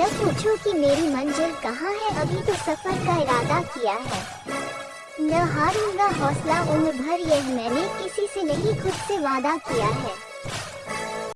न पूछो कि मेरी मंजिल कहाँ है? अभी तो सफ़र का इरादा किया है। न हारूँगा हौसला उम्र भर यह मैंने किसी से नहीं, खुद से वादा किया है।